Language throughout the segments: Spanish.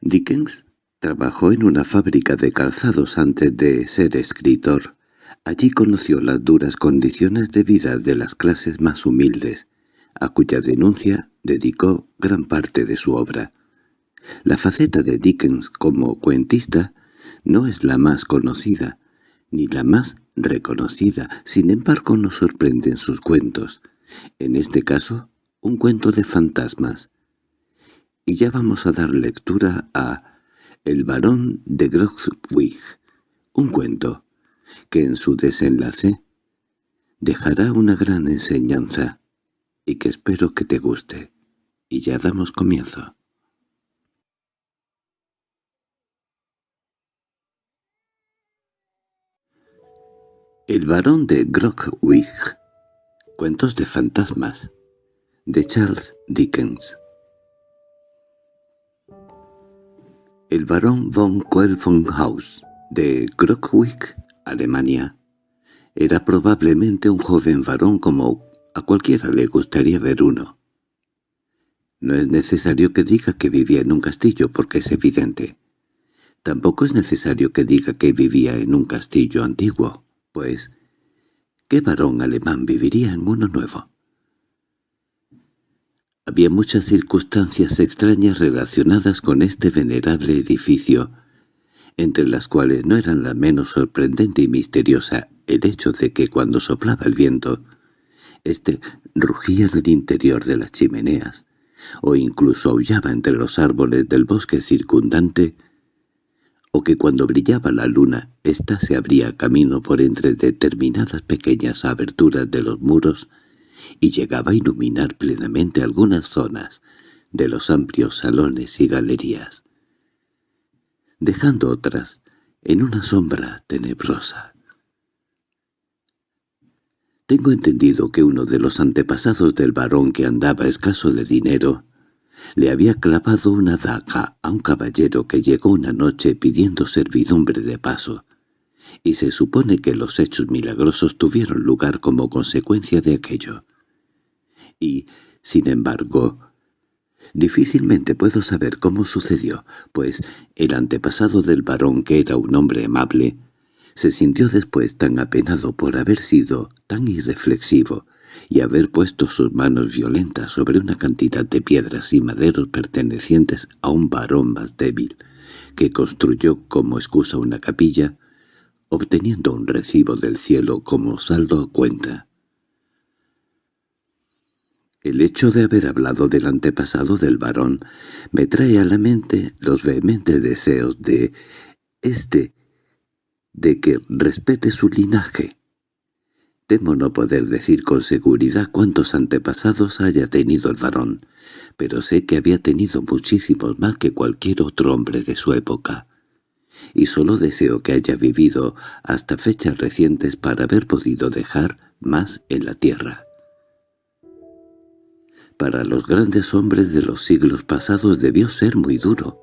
Dickens trabajó en una fábrica de calzados antes de ser escritor. Allí conoció las duras condiciones de vida de las clases más humildes, a cuya denuncia dedicó gran parte de su obra. La faceta de Dickens como cuentista no es la más conocida, ni la más reconocida, sin embargo nos sorprenden sus cuentos. En este caso, un cuento de fantasmas. Y ya vamos a dar lectura a El varón de Grogwig, un cuento que en su desenlace dejará una gran enseñanza y que espero que te guste. Y ya damos comienzo. El varón de Grogwig Cuentos de fantasmas de Charles Dickens El barón von Quellenhaus de Grogwig, Alemania, era probablemente un joven varón como a cualquiera le gustaría ver uno. No es necesario que diga que vivía en un castillo porque es evidente. Tampoco es necesario que diga que vivía en un castillo antiguo, pues ¿qué varón alemán viviría en uno nuevo? Había muchas circunstancias extrañas relacionadas con este venerable edificio, entre las cuales no eran la menos sorprendente y misteriosa el hecho de que cuando soplaba el viento, éste rugía en el interior de las chimeneas, o incluso aullaba entre los árboles del bosque circundante, o que cuando brillaba la luna ésta se abría camino por entre determinadas pequeñas aberturas de los muros y llegaba a iluminar plenamente algunas zonas de los amplios salones y galerías, dejando otras en una sombra tenebrosa. Tengo entendido que uno de los antepasados del varón que andaba escaso de dinero le había clavado una daga a un caballero que llegó una noche pidiendo servidumbre de paso, y se supone que los hechos milagrosos tuvieron lugar como consecuencia de aquello. Y, sin embargo, difícilmente puedo saber cómo sucedió, pues el antepasado del varón, que era un hombre amable, se sintió después tan apenado por haber sido tan irreflexivo y haber puesto sus manos violentas sobre una cantidad de piedras y maderos pertenecientes a un varón más débil, que construyó como excusa una capilla, obteniendo un recibo del cielo como saldo cuenta. El hecho de haber hablado del antepasado del varón me trae a la mente los vehementes deseos de éste de que respete su linaje, Temo no poder decir con seguridad cuántos antepasados haya tenido el varón, pero sé que había tenido muchísimos más que cualquier otro hombre de su época. Y solo deseo que haya vivido hasta fechas recientes para haber podido dejar más en la tierra. Para los grandes hombres de los siglos pasados debió ser muy duro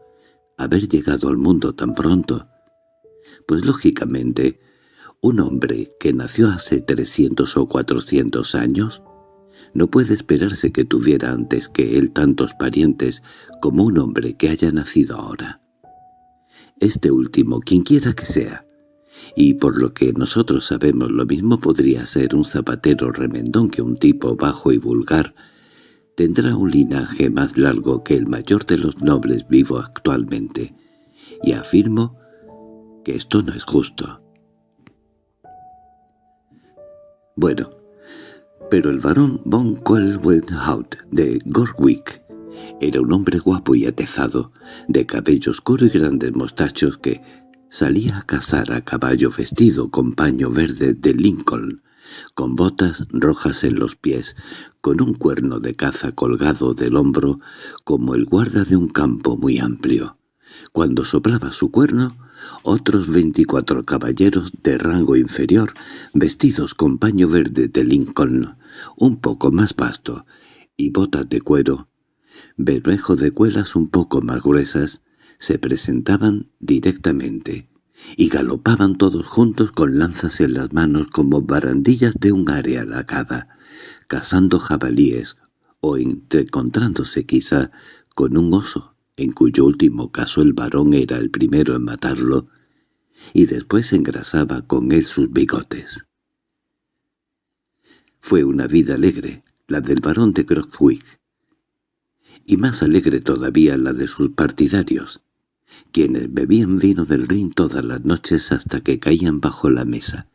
haber llegado al mundo tan pronto, pues lógicamente un hombre que nació hace 300 o 400 años no puede esperarse que tuviera antes que él tantos parientes como un hombre que haya nacido ahora. Este último, quienquiera que sea, y por lo que nosotros sabemos lo mismo podría ser un zapatero remendón que un tipo bajo y vulgar, tendrá un linaje más largo que el mayor de los nobles vivo actualmente, y afirmo que esto no es justo. Bueno, pero el varón von Kohlweinhaut de Gorwick era un hombre guapo y atezado, de cabello oscuro y grandes mostachos que salía a cazar a caballo vestido con paño verde de Lincoln, con botas rojas en los pies, con un cuerno de caza colgado del hombro como el guarda de un campo muy amplio. Cuando soplaba su cuerno, otros veinticuatro caballeros de rango inferior, vestidos con paño verde de Lincoln, un poco más vasto, y botas de cuero, bermejo de cuelas un poco más gruesas, se presentaban directamente, y galopaban todos juntos con lanzas en las manos como barandillas de un área lacada, cazando jabalíes, o encontrándose quizá con un oso en cuyo último caso el varón era el primero en matarlo, y después engrasaba con él sus bigotes. Fue una vida alegre, la del barón de Croxwick, y más alegre todavía la de sus partidarios, quienes bebían vino del Rin todas las noches hasta que caían bajo la mesa,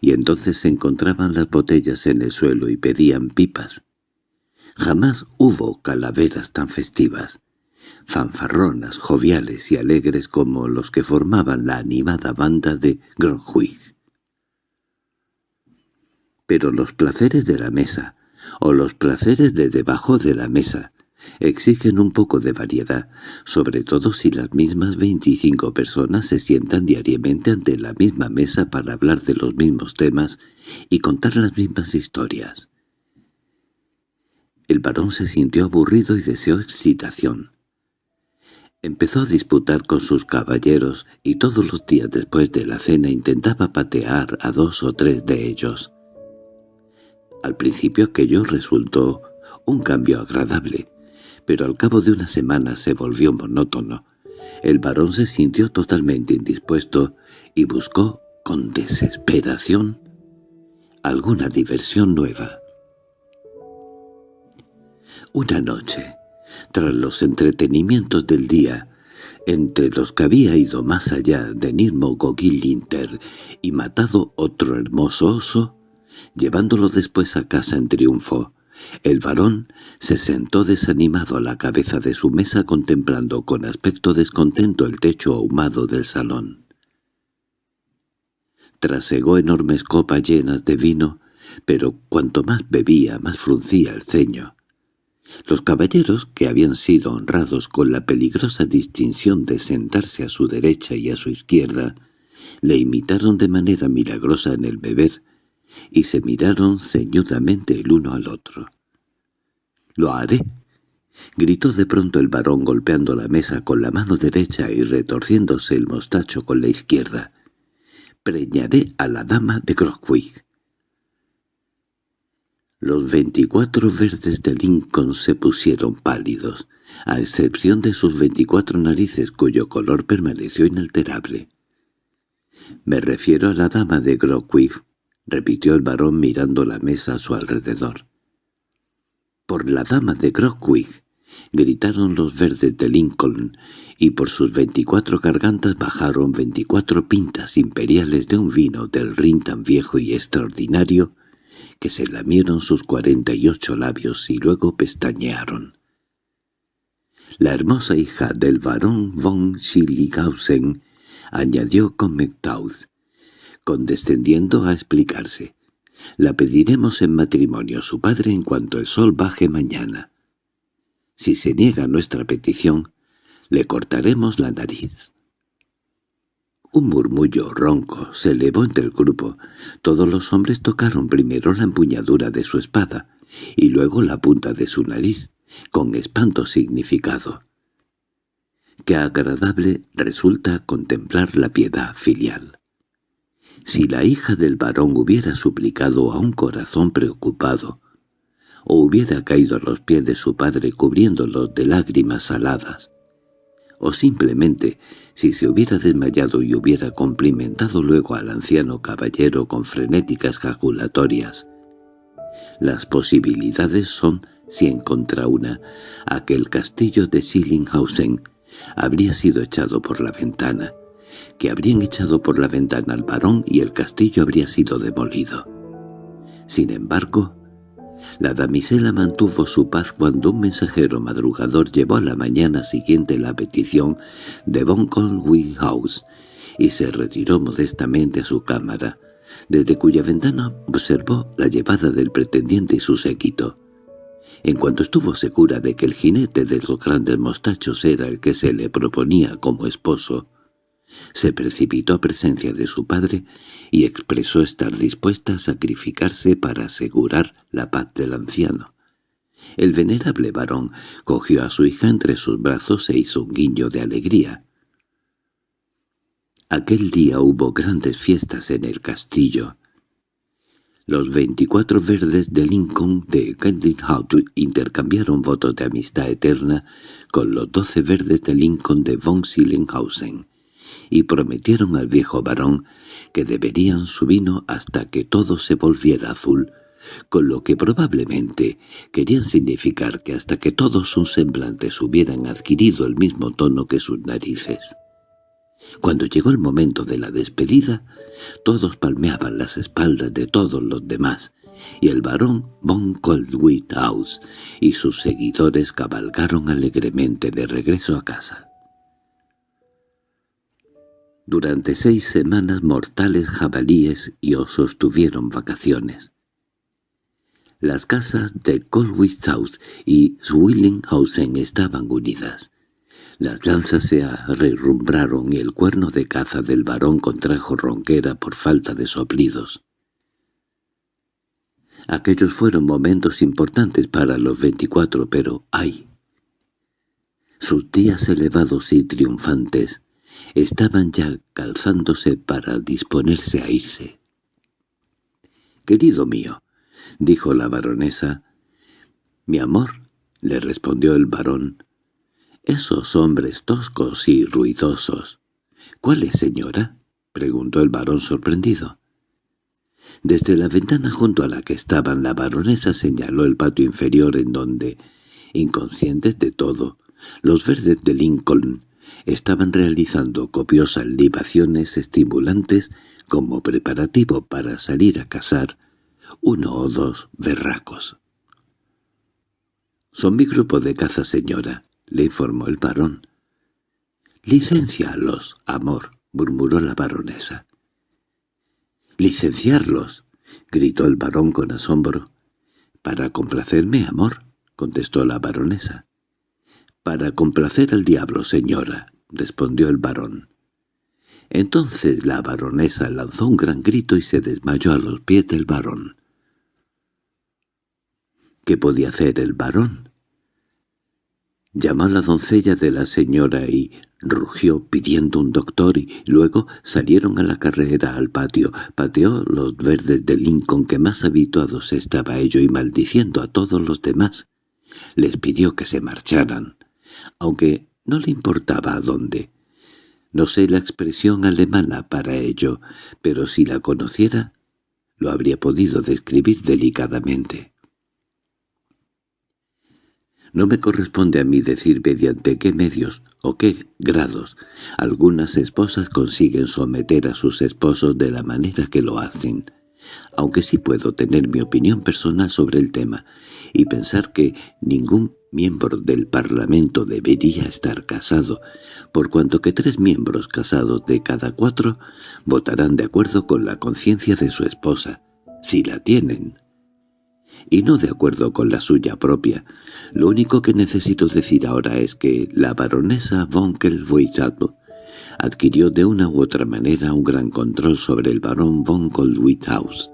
y entonces encontraban las botellas en el suelo y pedían pipas. Jamás hubo calaveras tan festivas, fanfarronas, joviales y alegres como los que formaban la animada banda de Grogwig. Pero los placeres de la mesa, o los placeres de debajo de la mesa, exigen un poco de variedad, sobre todo si las mismas veinticinco personas se sientan diariamente ante la misma mesa para hablar de los mismos temas y contar las mismas historias. El varón se sintió aburrido y deseó excitación. Empezó a disputar con sus caballeros y todos los días después de la cena intentaba patear a dos o tres de ellos. Al principio aquello resultó un cambio agradable, pero al cabo de una semana se volvió monótono. El varón se sintió totalmente indispuesto y buscó, con desesperación, alguna diversión nueva. Una noche, tras los entretenimientos del día, entre los que había ido más allá de Nirmo Gogil-Linter y matado otro hermoso oso, llevándolo después a casa en triunfo, el varón se sentó desanimado a la cabeza de su mesa contemplando con aspecto descontento el techo ahumado del salón. Trasegó enormes copas llenas de vino, pero cuanto más bebía más fruncía el ceño. Los caballeros, que habían sido honrados con la peligrosa distinción de sentarse a su derecha y a su izquierda, le imitaron de manera milagrosa en el beber, y se miraron ceñudamente el uno al otro. —¡Lo haré! —gritó de pronto el varón golpeando la mesa con la mano derecha y retorciéndose el mostacho con la izquierda. —Preñaré a la dama de Grockwig. Los veinticuatro verdes de Lincoln se pusieron pálidos, a excepción de sus veinticuatro narices cuyo color permaneció inalterable. «Me refiero a la dama de Grockwig», repitió el varón mirando la mesa a su alrededor. «Por la dama de Grockwig», gritaron los verdes de Lincoln, y por sus veinticuatro gargantas bajaron veinticuatro pintas imperiales de un vino del Rin tan viejo y extraordinario que se lamieron sus cuarenta y ocho labios y luego pestañearon. La hermosa hija del barón von Schillighausen añadió con Mectauth, condescendiendo a explicarse. La pediremos en matrimonio a su padre en cuanto el sol baje mañana. Si se niega nuestra petición, le cortaremos la nariz. Un murmullo ronco se elevó entre el grupo. Todos los hombres tocaron primero la empuñadura de su espada, y luego la punta de su nariz, con espanto significado. Qué agradable resulta contemplar la piedad filial. Si la hija del varón hubiera suplicado a un corazón preocupado, o hubiera caído a los pies de su padre cubriéndolos de lágrimas saladas, o simplemente si se hubiera desmayado y hubiera cumplimentado luego al anciano caballero con frenéticas jaculatorias. Las posibilidades son cien contra una. Aquel castillo de Schillinghausen habría sido echado por la ventana, que habrían echado por la ventana al varón y el castillo habría sido demolido. Sin embargo, la damisela mantuvo su paz cuando un mensajero madrugador llevó a la mañana siguiente la petición de Von Conway House y se retiró modestamente a su cámara, desde cuya ventana observó la llevada del pretendiente y su séquito. En cuanto estuvo segura de que el jinete de los grandes mostachos era el que se le proponía como esposo, se precipitó a presencia de su padre y expresó estar dispuesta a sacrificarse para asegurar la paz del anciano. El venerable varón cogió a su hija entre sus brazos e hizo un guiño de alegría. Aquel día hubo grandes fiestas en el castillo. Los 24 verdes de Lincoln de House intercambiaron votos de amistad eterna con los 12 verdes de Lincoln de von Sillenhausen y prometieron al viejo varón que deberían su vino hasta que todo se volviera azul, con lo que probablemente querían significar que hasta que todos sus semblantes hubieran adquirido el mismo tono que sus narices. Cuando llegó el momento de la despedida, todos palmeaban las espaldas de todos los demás, y el barón von Coldwithouse y sus seguidores cabalgaron alegremente de regreso a casa. Durante seis semanas mortales jabalíes y osos tuvieron vacaciones. Las casas de Coldwithouse y Swillinghausen estaban unidas. Las lanzas se arrumbraron y el cuerno de caza del varón contrajo ronquera por falta de soplidos. Aquellos fueron momentos importantes para los veinticuatro, pero ¡ay! Sus días elevados y triunfantes estaban ya calzándose para disponerse a irse. «Querido mío», dijo la baronesa. «Mi amor», le respondió el varón, esos hombres toscos y ruidosos. —¿Cuáles, señora? —preguntó el varón sorprendido. Desde la ventana junto a la que estaban la baronesa señaló el patio inferior en donde, inconscientes de todo, los verdes de Lincoln estaban realizando copiosas libaciones estimulantes como preparativo para salir a cazar uno o dos berracos. «Son mi grupo de caza, señora», le informó el varón. —Licencialos, amor —murmuró la baronesa. —¿Licenciarlos? —gritó el varón con asombro. —Para complacerme, amor —contestó la baronesa. —Para complacer al diablo, señora —respondió el varón. Entonces la baronesa lanzó un gran grito y se desmayó a los pies del varón. ¿Qué podía hacer el varón? Llamó a la doncella de la señora y rugió pidiendo un doctor y luego salieron a la carrera al patio. Pateó los verdes de Lincoln que más habituados estaba ello y maldiciendo a todos los demás. Les pidió que se marcharan, aunque no le importaba a dónde. No sé la expresión alemana para ello, pero si la conociera, lo habría podido describir delicadamente. No me corresponde a mí decir mediante qué medios o qué grados algunas esposas consiguen someter a sus esposos de la manera que lo hacen, aunque sí puedo tener mi opinión personal sobre el tema y pensar que ningún miembro del Parlamento debería estar casado, por cuanto que tres miembros casados de cada cuatro votarán de acuerdo con la conciencia de su esposa, si la tienen y no de acuerdo con la suya propia. Lo único que necesito decir ahora es que la baronesa von Kelvoisato adquirió de una u otra manera un gran control sobre el barón von Goldwithaus,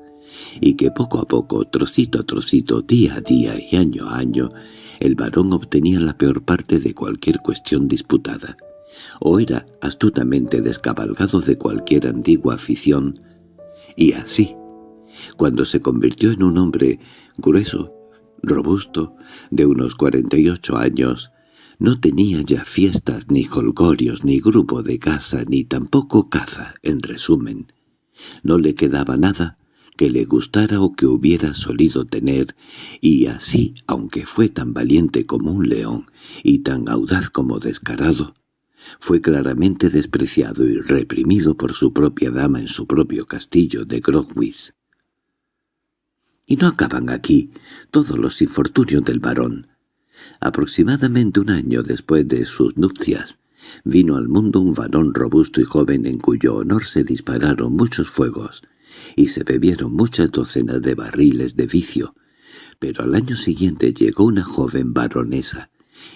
y que poco a poco, trocito a trocito, día a día y año a año, el barón obtenía la peor parte de cualquier cuestión disputada, o era astutamente descabalgado de cualquier antigua afición, y así, cuando se convirtió en un hombre grueso, robusto, de unos cuarenta y ocho años, no tenía ya fiestas, ni holgorios, ni grupo de caza, ni tampoco caza, en resumen. No le quedaba nada que le gustara o que hubiera solido tener, y así, aunque fue tan valiente como un león y tan audaz como descarado, fue claramente despreciado y reprimido por su propia dama en su propio castillo de Grogwitz. Y no acaban aquí todos los infortunios del varón. Aproximadamente un año después de sus nupcias, vino al mundo un varón robusto y joven en cuyo honor se dispararon muchos fuegos y se bebieron muchas docenas de barriles de vicio, pero al año siguiente llegó una joven baronesa,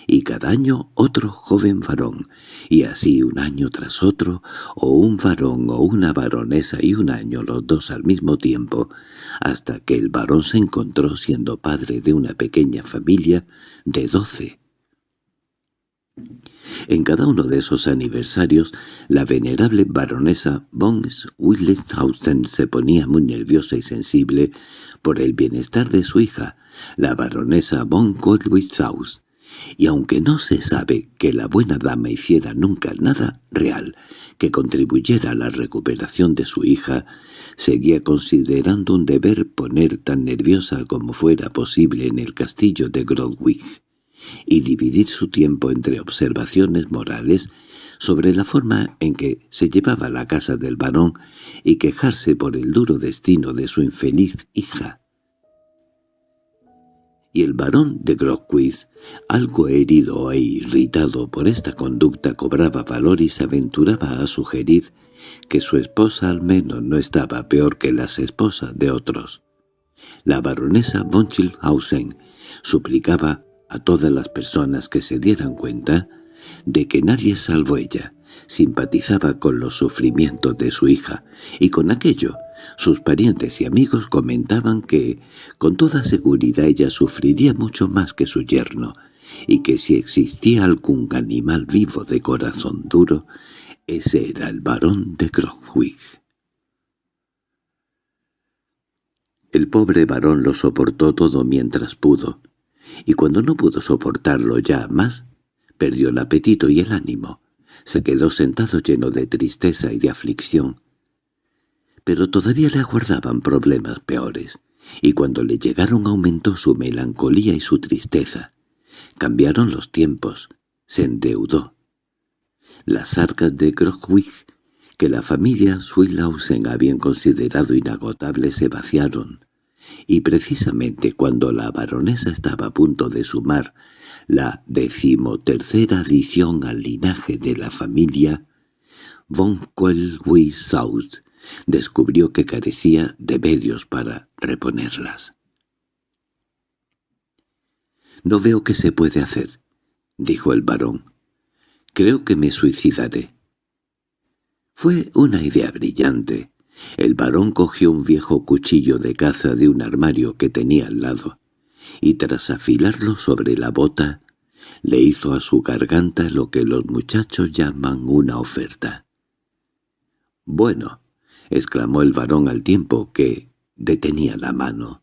y cada año otro joven varón, y así un año tras otro, o un varón o una baronesa y un año los dos al mismo tiempo, hasta que el varón se encontró siendo padre de una pequeña familia de doce. En cada uno de esos aniversarios, la venerable baronesa von Willishausen se ponía muy nerviosa y sensible por el bienestar de su hija, la baronesa von Goldwitzaus, y aunque no se sabe que la buena dama hiciera nunca nada real que contribuyera a la recuperación de su hija, seguía considerando un deber poner tan nerviosa como fuera posible en el castillo de Grodwig y dividir su tiempo entre observaciones morales sobre la forma en que se llevaba la casa del varón y quejarse por el duro destino de su infeliz hija. Y el varón de Grosquith, algo herido e irritado por esta conducta, cobraba valor y se aventuraba a sugerir que su esposa al menos no estaba peor que las esposas de otros. La baronesa von Schilhausen suplicaba a todas las personas que se dieran cuenta de que nadie salvo ella simpatizaba con los sufrimientos de su hija, y con aquello sus parientes y amigos comentaban que, con toda seguridad ella sufriría mucho más que su yerno, y que si existía algún animal vivo de corazón duro, ese era el varón de Cromwig. El pobre varón lo soportó todo mientras pudo, y cuando no pudo soportarlo ya más, perdió el apetito y el ánimo. Se quedó sentado lleno de tristeza y de aflicción. Pero todavía le aguardaban problemas peores, y cuando le llegaron aumentó su melancolía y su tristeza. Cambiaron los tiempos, se endeudó. Las arcas de Grogwig, que la familia Swillhausen habían considerado inagotables, se vaciaron y precisamente cuando la baronesa estaba a punto de sumar la decimotercera adición al linaje de la familia, von South descubrió que carecía de medios para reponerlas. «No veo qué se puede hacer», dijo el barón. «Creo que me suicidaré». Fue una idea brillante, el varón cogió un viejo cuchillo de caza de un armario que tenía al lado, y tras afilarlo sobre la bota, le hizo a su garganta lo que los muchachos llaman una oferta. «Bueno», exclamó el varón al tiempo que detenía la mano,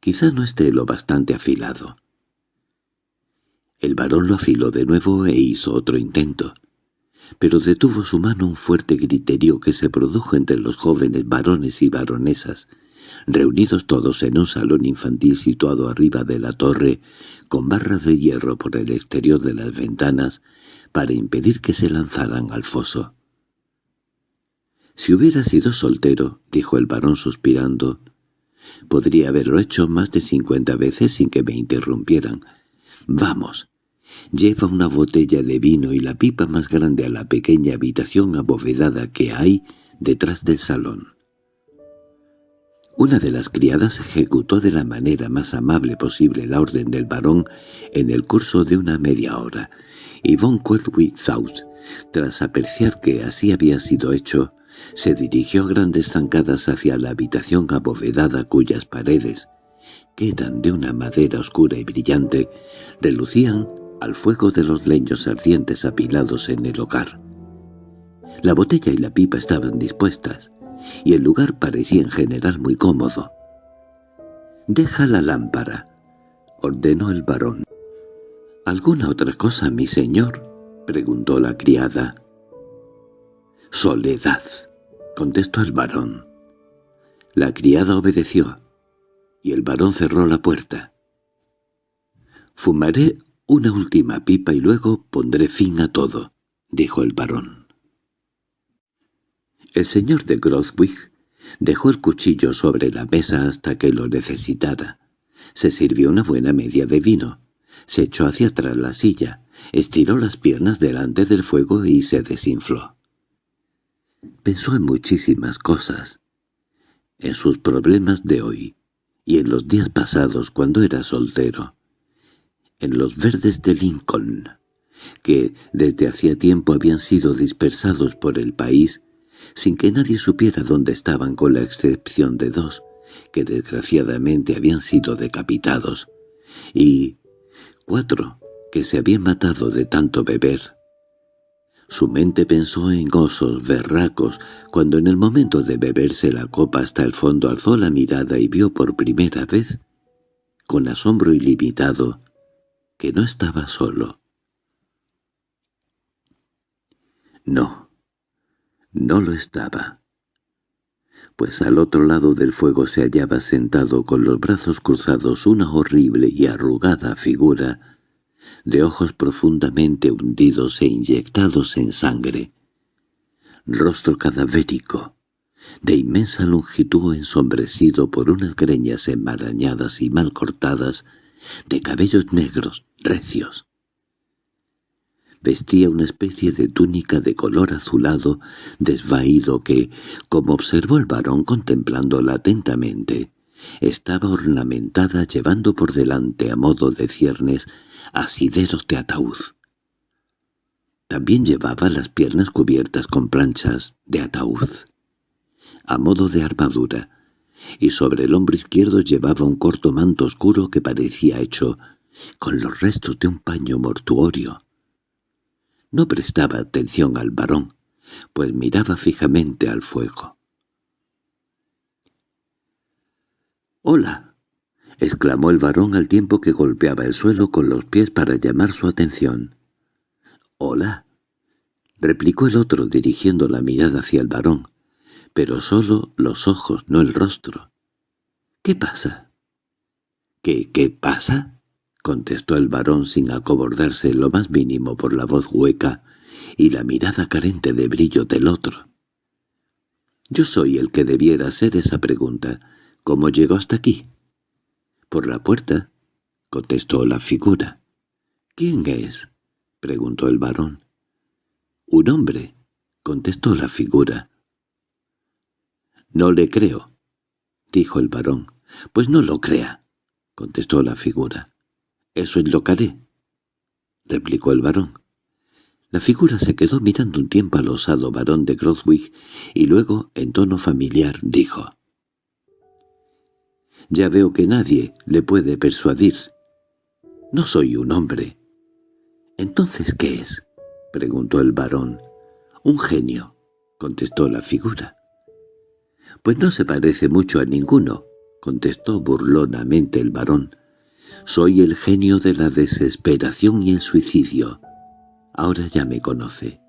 «quizá no esté lo bastante afilado». El varón lo afiló de nuevo e hizo otro intento pero detuvo su mano un fuerte griterío que se produjo entre los jóvenes varones y baronesas, reunidos todos en un salón infantil situado arriba de la torre, con barras de hierro por el exterior de las ventanas, para impedir que se lanzaran al foso. «Si hubiera sido soltero», dijo el varón suspirando, «podría haberlo hecho más de cincuenta veces sin que me interrumpieran. Vamos, Lleva una botella de vino y la pipa más grande a la pequeña habitación abovedada que hay detrás del salón. Una de las criadas ejecutó de la manera más amable posible la orden del varón en el curso de una media hora, y von South, tras apreciar que así había sido hecho, se dirigió a grandes zancadas hacia la habitación abovedada cuyas paredes, que eran de una madera oscura y brillante, relucían al fuego de los leños ardientes apilados en el hogar. La botella y la pipa estaban dispuestas, y el lugar parecía en general muy cómodo. «Deja la lámpara», ordenó el varón. «¿Alguna otra cosa, mi señor?» preguntó la criada. «Soledad», contestó el varón. La criada obedeció, y el varón cerró la puerta. «Fumaré «Una última pipa y luego pondré fin a todo», dijo el varón. El señor de Grothwig dejó el cuchillo sobre la mesa hasta que lo necesitara. Se sirvió una buena media de vino. Se echó hacia atrás la silla, estiró las piernas delante del fuego y se desinfló. Pensó en muchísimas cosas. En sus problemas de hoy y en los días pasados cuando era soltero en los verdes de Lincoln, que desde hacía tiempo habían sido dispersados por el país sin que nadie supiera dónde estaban con la excepción de dos, que desgraciadamente habían sido decapitados, y cuatro que se había matado de tanto beber. Su mente pensó en osos berracos, cuando en el momento de beberse la copa hasta el fondo alzó la mirada y vio por primera vez, con asombro ilimitado, que no estaba solo. No, no lo estaba. Pues al otro lado del fuego se hallaba sentado con los brazos cruzados una horrible y arrugada figura de ojos profundamente hundidos e inyectados en sangre, rostro cadavérico, de inmensa longitud ensombrecido por unas greñas enmarañadas y mal cortadas, de cabellos negros, recios. Vestía una especie de túnica de color azulado, desvaído que, como observó el varón contemplándola atentamente, estaba ornamentada llevando por delante a modo de ciernes asideros de ataúd. También llevaba las piernas cubiertas con planchas de ataúd, a modo de armadura, y sobre el hombro izquierdo llevaba un corto manto oscuro que parecía hecho con los restos de un paño mortuorio. No prestaba atención al varón, pues miraba fijamente al fuego. —¡Hola! —exclamó el varón al tiempo que golpeaba el suelo con los pies para llamar su atención. —Hola —replicó el otro dirigiendo la mirada hacia el varón, pero solo los ojos, no el rostro. —¿Qué pasa? —¿Qué, qué pasa? —contestó el varón sin acobordarse lo más mínimo por la voz hueca y la mirada carente de brillo del otro. —Yo soy el que debiera hacer esa pregunta. ¿Cómo llegó hasta aquí? —Por la puerta —contestó la figura. —¿Quién es? —preguntó el varón. —Un hombre —contestó la figura. —No le creo —dijo el varón. —Pues no lo crea —contestó la figura. —Eso es lo que haré —replicó el varón. La figura se quedó mirando un tiempo al osado varón de Grothwick y luego, en tono familiar, dijo ya veo que nadie le puede persuadir. No soy un hombre. —¿Entonces qué es? —preguntó el varón. —Un genio —contestó la figura. —Pues no se parece mucho a ninguno —contestó burlonamente el varón. —Soy el genio de la desesperación y el suicidio. Ahora ya me conoce.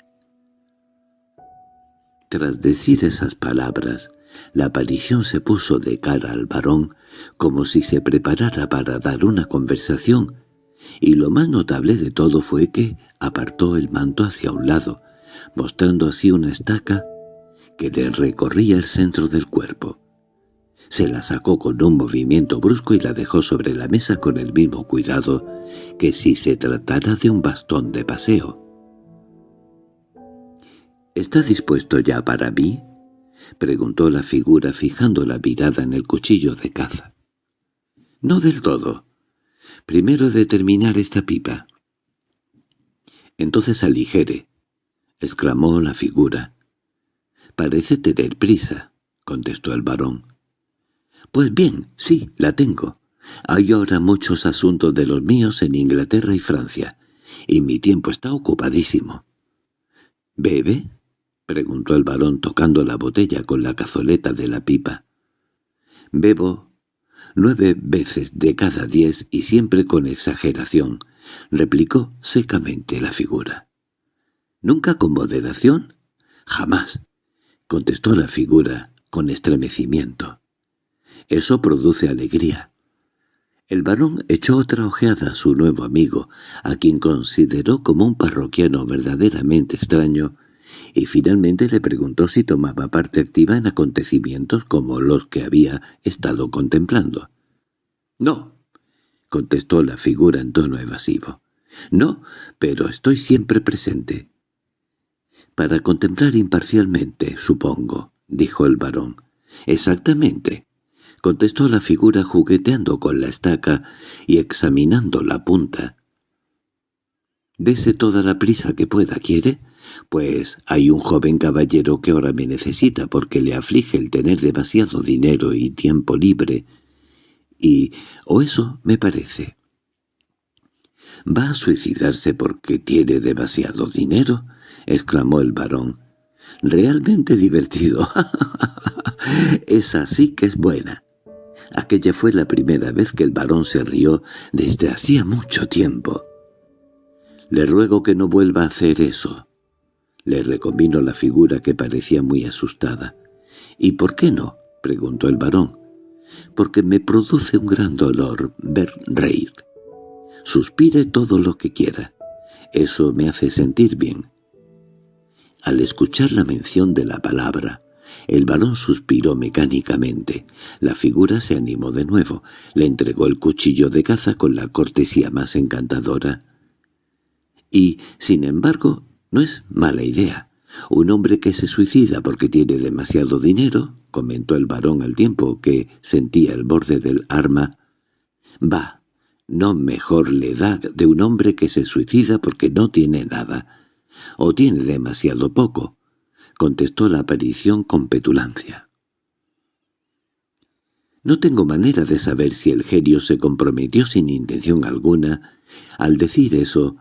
Tras decir esas palabras, la aparición se puso de cara al varón como si se preparara para dar una conversación, y lo más notable de todo fue que apartó el manto hacia un lado, mostrando así una estaca que le recorría el centro del cuerpo. Se la sacó con un movimiento brusco y la dejó sobre la mesa con el mismo cuidado que si se tratara de un bastón de paseo. —¿Está dispuesto ya para mí? —preguntó la figura fijando la mirada en el cuchillo de caza. —No del todo. Primero de terminar esta pipa. —Entonces aligere —exclamó la figura. —Parece tener prisa —contestó el varón. —Pues bien, sí, la tengo. Hay ahora muchos asuntos de los míos en Inglaterra y Francia, y mi tiempo está ocupadísimo. —¿Bebe? —preguntó el varón tocando la botella con la cazoleta de la pipa. —Bebo nueve veces de cada diez y siempre con exageración —replicó secamente la figura. —¿Nunca con moderación? —Jamás —contestó la figura con estremecimiento. —Eso produce alegría. El varón echó otra ojeada a su nuevo amigo, a quien consideró como un parroquiano verdaderamente extraño, y finalmente le preguntó si tomaba parte activa en acontecimientos como los que había estado contemplando. —No —contestó la figura en tono evasivo—. No, pero estoy siempre presente. —Para contemplar imparcialmente, supongo —dijo el varón. —Exactamente —contestó la figura jugueteando con la estaca y examinando la punta. —Dese toda la prisa que pueda, ¿quiere? Pues hay un joven caballero que ahora me necesita porque le aflige el tener demasiado dinero y tiempo libre. Y, o eso me parece. —¿Va a suicidarse porque tiene demasiado dinero? —exclamó el varón. —Realmente divertido. Esa sí que es buena. Aquella fue la primera vez que el varón se rió desde hacía mucho tiempo. Le ruego que no vuelva a hacer eso. Le recomino la figura que parecía muy asustada. —¿Y por qué no? —preguntó el varón. —Porque me produce un gran dolor ver reír. Suspire todo lo que quiera. Eso me hace sentir bien. Al escuchar la mención de la palabra, el varón suspiró mecánicamente. La figura se animó de nuevo. Le entregó el cuchillo de caza con la cortesía más encantadora. Y, sin embargo, no es mala idea. Un hombre que se suicida porque tiene demasiado dinero, comentó el varón al tiempo que sentía el borde del arma. Va, no mejor le da de un hombre que se suicida porque no tiene nada. O tiene demasiado poco, contestó la aparición con petulancia. No tengo manera de saber si el genio se comprometió sin intención alguna al decir eso,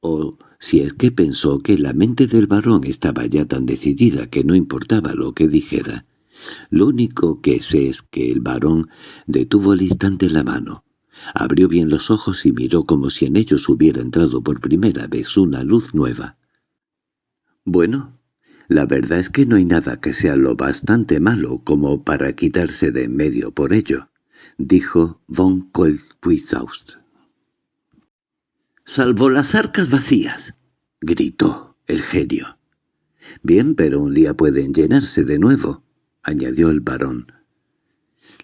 o si es que pensó que la mente del varón estaba ya tan decidida que no importaba lo que dijera. Lo único que sé es que el varón detuvo al instante la mano, abrió bien los ojos y miró como si en ellos hubiera entrado por primera vez una luz nueva. «Bueno, la verdad es que no hay nada que sea lo bastante malo como para quitarse de en medio por ello», dijo von Koeldwithaus. —¡Salvo las arcas vacías! —gritó el genio. —Bien, pero un día pueden llenarse de nuevo —añadió el varón.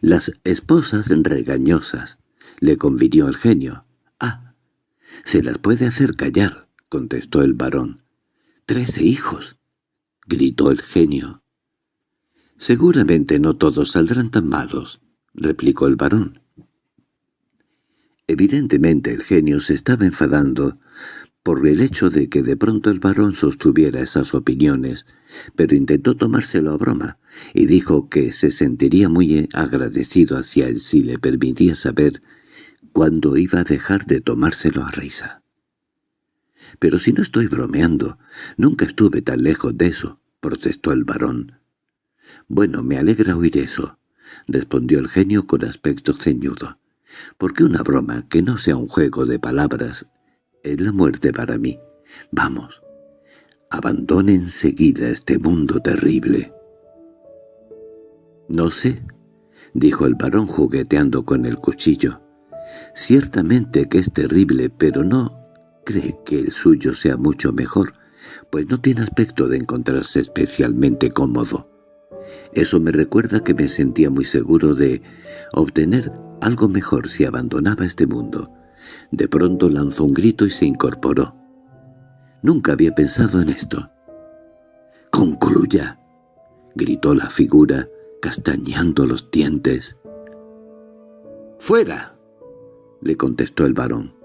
—Las esposas regañosas —le convinió el genio. —Ah, se las puede hacer callar —contestó el varón. —¡Trece hijos! —gritó el genio. —Seguramente no todos saldrán tan malos —replicó el varón. Evidentemente el genio se estaba enfadando por el hecho de que de pronto el varón sostuviera esas opiniones, pero intentó tomárselo a broma, y dijo que se sentiría muy agradecido hacia él si le permitía saber cuándo iba a dejar de tomárselo a risa. «Pero si no estoy bromeando, nunca estuve tan lejos de eso», protestó el varón. «Bueno, me alegra oír eso», respondió el genio con aspecto ceñudo porque una broma que no sea un juego de palabras es la muerte para mí. Vamos, abandone enseguida este mundo terrible. —No sé —dijo el varón jugueteando con el cuchillo—. Ciertamente que es terrible, pero no cree que el suyo sea mucho mejor, pues no tiene aspecto de encontrarse especialmente cómodo. Eso me recuerda que me sentía muy seguro de obtener algo mejor si abandonaba este mundo. De pronto lanzó un grito y se incorporó. Nunca había pensado en esto. —¡Concluya! —gritó la figura, castañando los dientes. —¡Fuera! —le contestó el varón.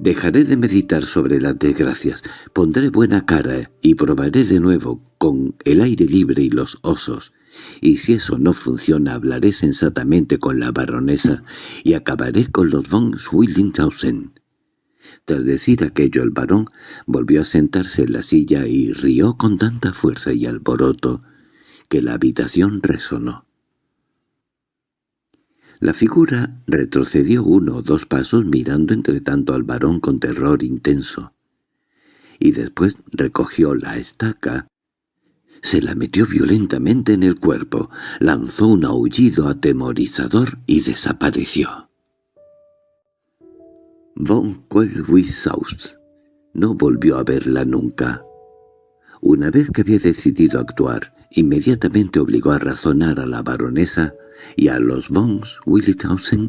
Dejaré de meditar sobre las desgracias, pondré buena cara y probaré de nuevo con el aire libre y los osos y si eso no funciona hablaré sensatamente con la baronesa y acabaré con los von Schwillinghausen. Tras decir aquello el varón volvió a sentarse en la silla y rió con tanta fuerza y alboroto que la habitación resonó. La figura retrocedió uno o dos pasos mirando entre tanto al varón con terror intenso, y después recogió la estaca se la metió violentamente en el cuerpo, lanzó un aullido atemorizador y desapareció. Von Koeldwisaus no volvió a verla nunca. Una vez que había decidido actuar, inmediatamente obligó a razonar a la baronesa y a los von Willithausen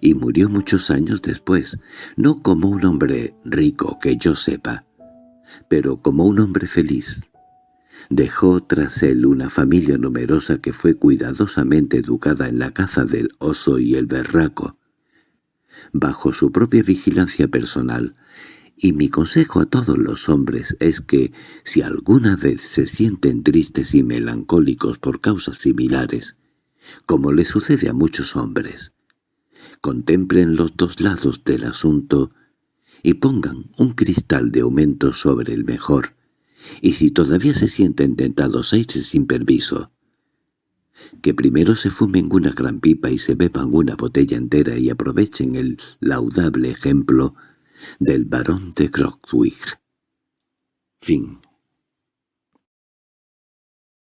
y murió muchos años después, no como un hombre rico que yo sepa, pero como un hombre feliz, Dejó tras él una familia numerosa que fue cuidadosamente educada en la caza del oso y el berraco, bajo su propia vigilancia personal, y mi consejo a todos los hombres es que, si alguna vez se sienten tristes y melancólicos por causas similares, como le sucede a muchos hombres, contemplen los dos lados del asunto y pongan un cristal de aumento sobre el mejor, y si todavía se sienten tentados a irse sin permiso, que primero se fumen una gran pipa y se beban una botella entera y aprovechen el laudable ejemplo del barón de Grogwig. Fin